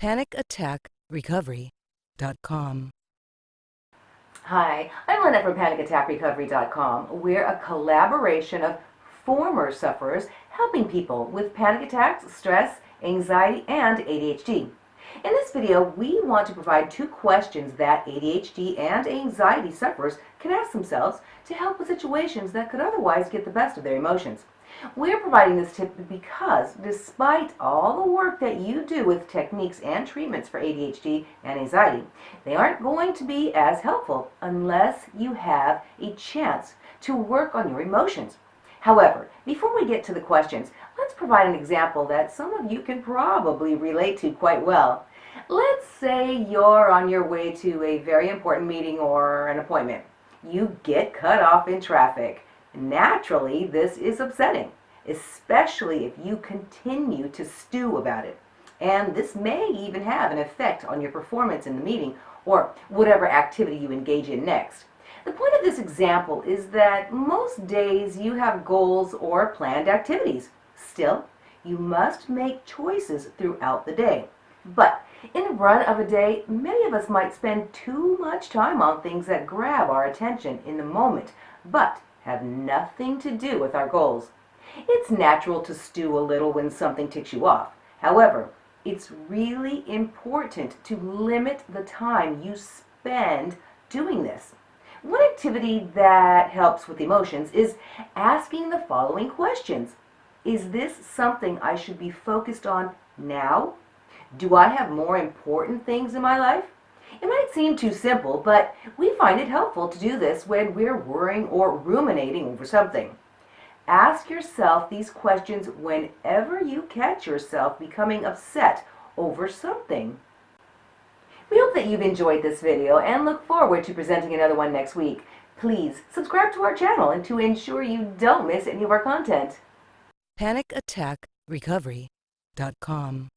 PanicAttackRecovery.com. Hi, I'm Lynette from PanicAttackRecovery.com. We're a collaboration of former sufferers helping people with panic attacks, stress, anxiety, and ADHD. In this video, we want to provide two questions that ADHD and anxiety sufferers can ask themselves to help with situations that could otherwise get the best of their emotions. We're providing this tip because despite all the work that you do with techniques and treatments for ADHD and anxiety, they aren't going to be as helpful unless you have a chance to work on your emotions. However, before we get to the questions, let's provide an example that some of you can probably relate to quite well. Let's say you're on your way to a very important meeting or an appointment. You get cut off in traffic. Naturally, this is upsetting, especially if you continue to stew about it. And this may even have an effect on your performance in the meeting or whatever activity you engage in next. The point of this example is that most days you have goals or planned activities. Still, you must make choices throughout the day. But in the run of a day, many of us might spend too much time on things that grab our attention in the moment, but have nothing to do with our goals. It's natural to stew a little when something ticks you off. However, it's really important to limit the time you spend doing this. One activity that helps with emotions is asking the following questions. Is this something I should be focused on now? Do I have more important things in my life? It might seem too simple, but we find it helpful to do this when we're worrying or ruminating over something. Ask yourself these questions whenever you catch yourself becoming upset over something. Hope that you've enjoyed this video and look forward to presenting another one next week. Please subscribe to our channel and to ensure you don't miss any of our content. PanicAttackRecovery.com.